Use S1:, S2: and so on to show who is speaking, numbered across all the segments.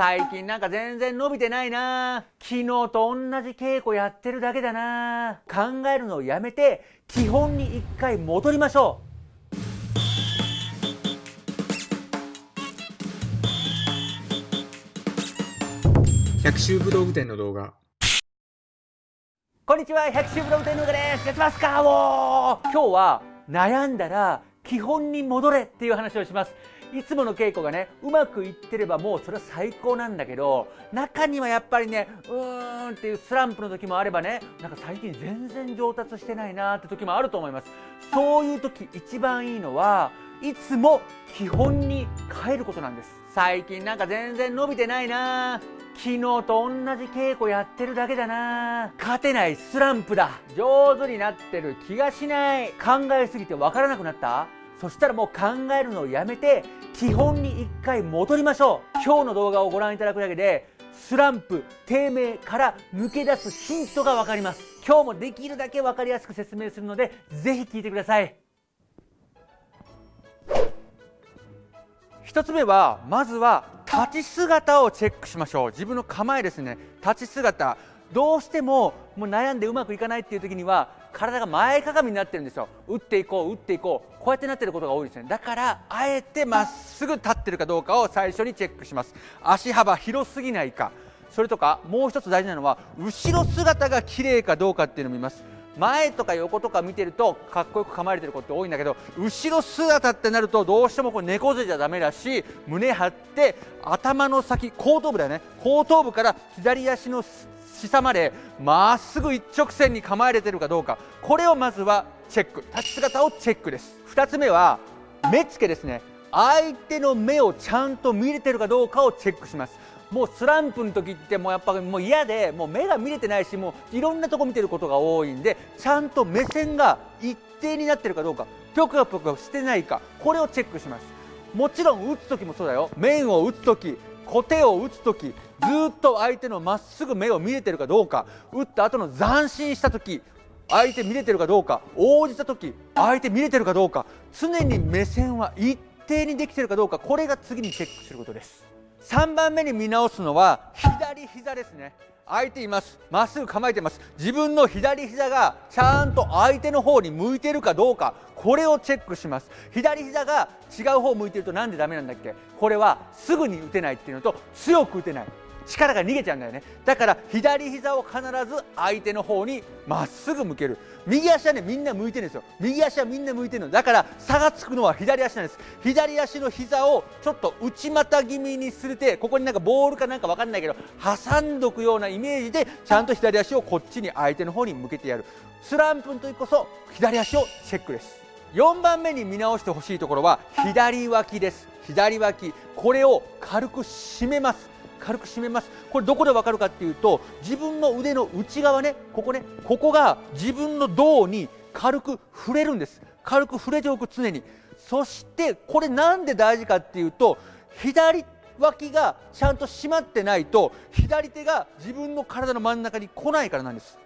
S1: 最近なんか全然伸びてないな。昨日と同じ稽古やってるだけだな。考えるのをやめて基本に一回戻りましょ
S2: う。百秋武道具店の動画。
S1: こんにちは。百秋武道具店の動画です。やってますか？お今日は悩んだら基本に戻れっていう話をします。いつもの稽古がねうまくいってればもうそれは最高なんだけど中にはやっぱりねうーんっていうスランプの時もあればねなんか最近全然上達してないなって時もあると思います。そういう時一番いいのはいつも基本に変えることなんです。最近なんか全然伸びてないな昨日と同じ稽古やってるだけだな勝てないスランプだ。上手になってる気がしない。考えすぎてわからなくなった。そしたらもう考えるのをやめて基本に一回戻りましょう。今日の動画をご覧いただくだけでスランプ低迷から抜け出すヒントが分かります。今日もできるだけ分かりやすく説明するのでぜひ聞いてください。1つ目はまずは立ち姿をチェックしましょう。自分の構えですね。立ち姿。どうしてももう悩んでうまくいかないっていう時には体が前かがみになってるんですよ。打っていこう打っていこう。こうやってなってることが多いですね。だからあえてまっすぐ立ってるかどうかを最初にチェックします。足幅広すぎないか。それとかもう一つ大事なのは後ろ姿が綺麗かどうかっていうのを見ます。前とか横とか見てるとかっこよく構えてることって多いんだけど後ろ姿ってなるとどうしてもこう猫背じゃダメだし胸張って頭の先後頭部だよね。後頭部から左足の下までまっすぐ一直線に構えれてるかどうか。これをまずはチェック。立ち姿をチェックです。2つ目は目つけですね。相手の目をちゃんと見れてるかどうかをチェックします。もうスランプの時ってもうやっぱもう嫌でもう目が見れてないしもういろんなとこ見てることが多いんでちゃんと目線が一定になってるかどうかぴょかぴょかしてないかこれをチェックします。もちろん打つ時もそうだよ。面を打つ時小手を打つ時ずっと相手のまっすぐ目を見れてるかどうか打った後の斬新した時相手見れてるかどうか応じた時相手見れてるかどうか常に目線は一定にできてるかどうかこれが次にチェックすることです。3番目に見直すのは左膝ですね。相手います。まっすぐ構えてます。自分の左膝がちゃんと相手の方に向いてるかどうかこれをチェックします。左膝が違う方向いてるとなんでダメなんだっけ？これはすぐに打てないっていうのと強く打てない。力が逃げちゃうんだよね。だから左膝を必ず相手の方にまっすぐ向ける。右足はねみんな向いてるんですよ。右足はみんな向いてるの。だから差がつくのは左足なんです。左足の膝をちょっと内股気味にするてここになんかボールかなんか分かんないけど挟んどくようなイメージでちゃんと左足をこっちに相手の方に向けてやる。スランプの時こそ左足をチェックです。4番目に見直してほしいところは左脇です。左脇。これを軽く締めます。軽く締めます。これどこでわかるかっていうと自分の腕の内側ねここねここが自分の胴に軽く触れるんです。軽く触れておく常に。そしてこれなんで大事かっていうと左脇がちゃんと締まってないと左手が自分の体の真ん中に来ないからなんです。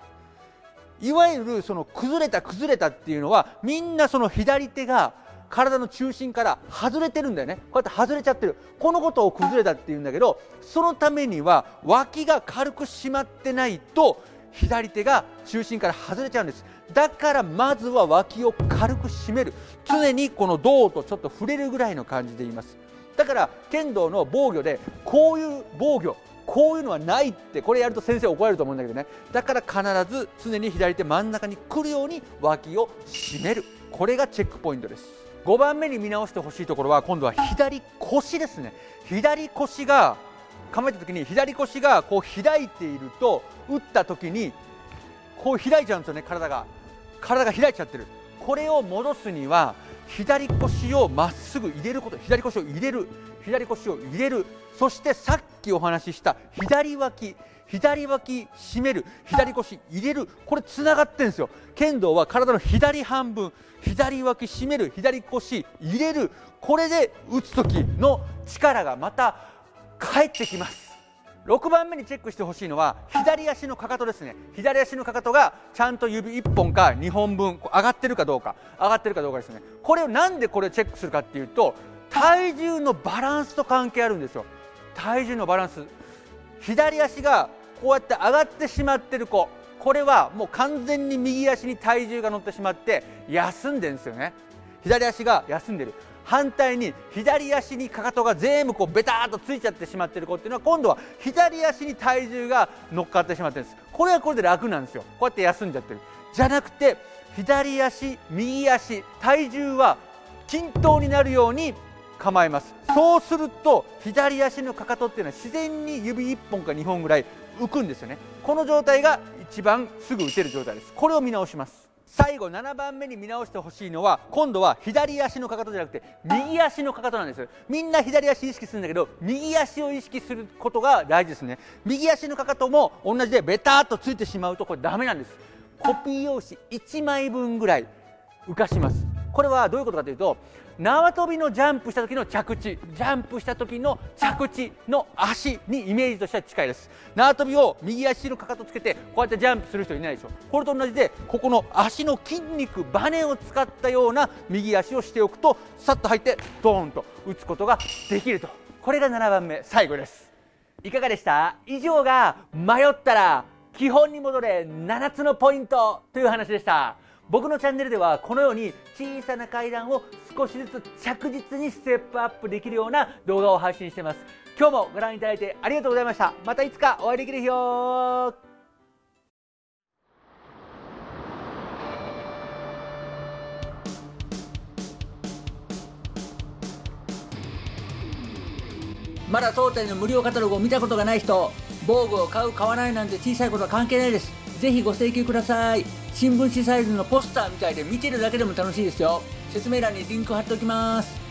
S1: いわゆるその崩れた崩れたっていうのはみんなその左手が体の中心から外れてるんだよね。こうやって外れちゃってる。このことを崩れたっていうんだけどそのためには脇が軽く締まってないと左手が中心から外れちゃうんです。だからまずは脇を軽く締める。常にこの胴とちょっと触れるぐらいの感じで言います。だから剣道の防御でこういう防御こういうのはないってこれやると先生怒られると思うんだけどね。だから必ず常に左手真ん中に来るように脇を締める。これがチェックポイントです。5番目に見直してほしいところは今度は左腰ですね。左腰が構えた時に左腰がこう開いていると打った時にこう開いちゃうんですよね体が。体が開いちゃってる。これを戻すには左腰をまっすぐ入れること左腰を入れる左腰を入れる。そしてさっきお話しした左脇左脇締める左腰入れる。これつながってるんですよ。剣道は体の左半分左脇締める左腰入れる。これで打つ時の力がまた返ってきます。6番目にチェックしてほしいのは左足のかかとですね。左足のかかとがちゃんと指1本か2本分上がってるかどうか。上がってるかどうかですね。これをなんでこれをチェックするかっていうと体重のバランスと関係あるんですよ。体重のバランス。左足がこうやって上がってしまってる子。これはもう完全に右足に体重が乗ってしまって休んでるんですよね。左足が休んでる。反対に左足にかかとが全部こうベターっとついちゃってしまってる子っていうのは今度は左足に体重が乗っかってしまってるんです。これはこれで楽なんですよ。こうやって休んじゃってる。じゃなくて左足右足体重は均等になるように構えます。そうすると左足のかかとっていうのは自然に指1本か2本ぐらい浮くんですよね。この状態が一番すぐ打てる状態です。これを見直します。最後7番目に見直してほしいのは今度は左足のかかとじゃなくて右足のかかとなんですみんな左足意識するんだけど右足を意識することが大事ですね。右足のかかとも同じでベターっとついてしまうとこれダメなんです。コピー用紙1枚分ぐらい浮かします。これはどういうことかというと縄跳びのジャンプした時の着地。ジャンプした時の着地の足にイメージとしては近いです。縄跳びを右足のかかとつけてこうやってジャンプする人いないでしょ。これと同じでここの足の筋肉バネを使ったような右足をしておくとさっと入ってドーンと打つことができると。これが7番目最後です。いかがでした？以上が迷ったら基本に戻れ7つのポイントという話でした。僕のチャンネルではこのように小さな階段を少しずつ着実にステップアップできるような動画を配信しています。今日もご覧いただいてありがとうございました。またいつかお会いできる日をまだ当店の無料カタログを見たことがない人防具を買う買わないなんて小さいことは関係ないです。ぜひご請求ください。新聞紙サイズのポスターみたいで見てるだけでも楽しいですよ。説明欄にリンク貼っておきます。